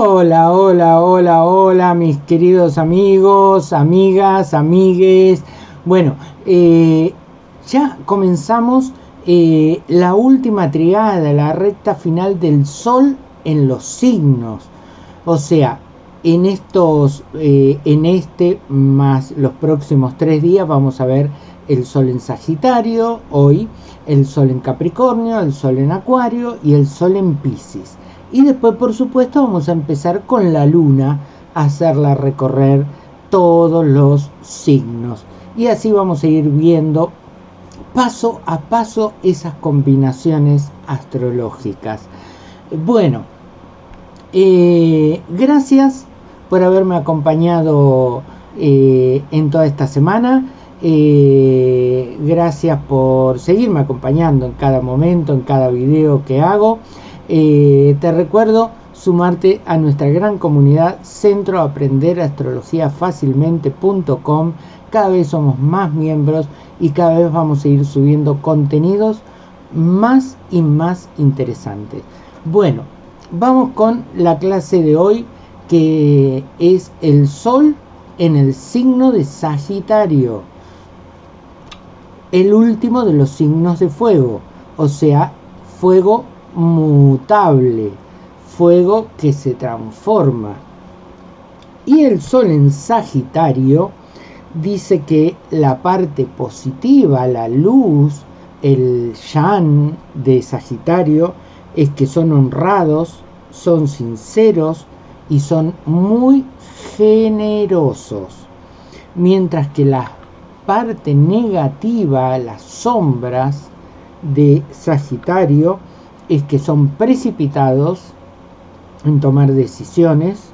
Hola, hola, hola, hola, mis queridos amigos, amigas, amigues. Bueno, eh, ya comenzamos eh, la última triada, la recta final del Sol en los signos. O sea, en estos, eh, en este más los próximos tres días vamos a ver el Sol en Sagitario, hoy el Sol en Capricornio, el Sol en Acuario y el Sol en Pisces. Y después, por supuesto, vamos a empezar con la luna, a hacerla recorrer todos los signos. Y así vamos a ir viendo paso a paso esas combinaciones astrológicas. Bueno, eh, gracias por haberme acompañado eh, en toda esta semana. Eh, gracias por seguirme acompañando en cada momento, en cada video que hago. Eh, te recuerdo sumarte a nuestra gran comunidad Centro Aprender Astrología Fácilmente.com. Cada vez somos más miembros y cada vez vamos a ir subiendo contenidos más y más interesantes. Bueno, vamos con la clase de hoy que es el Sol en el signo de Sagitario. El último de los signos de fuego, o sea, fuego mutable, fuego que se transforma. Y el Sol en Sagitario dice que la parte positiva, la luz, el Yan de Sagitario, es que son honrados, son sinceros y son muy generosos. Mientras que la parte negativa, las sombras de Sagitario, es que son precipitados en tomar decisiones,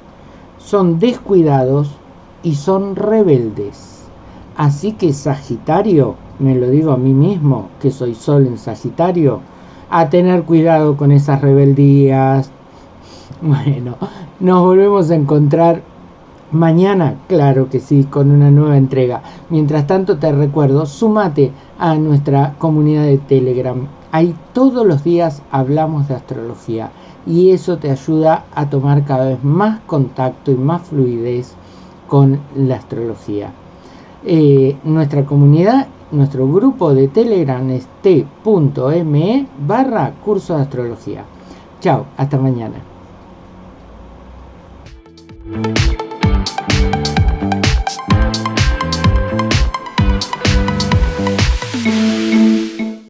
son descuidados y son rebeldes. Así que Sagitario, me lo digo a mí mismo, que soy Sol en Sagitario, a tener cuidado con esas rebeldías. Bueno, nos volvemos a encontrar mañana, claro que sí, con una nueva entrega. Mientras tanto te recuerdo, sumate a nuestra comunidad de Telegram Ahí todos los días hablamos de astrología y eso te ayuda a tomar cada vez más contacto y más fluidez con la astrología. Eh, nuestra comunidad, nuestro grupo de Telegram es t.me barra curso de astrología. Chao, hasta mañana.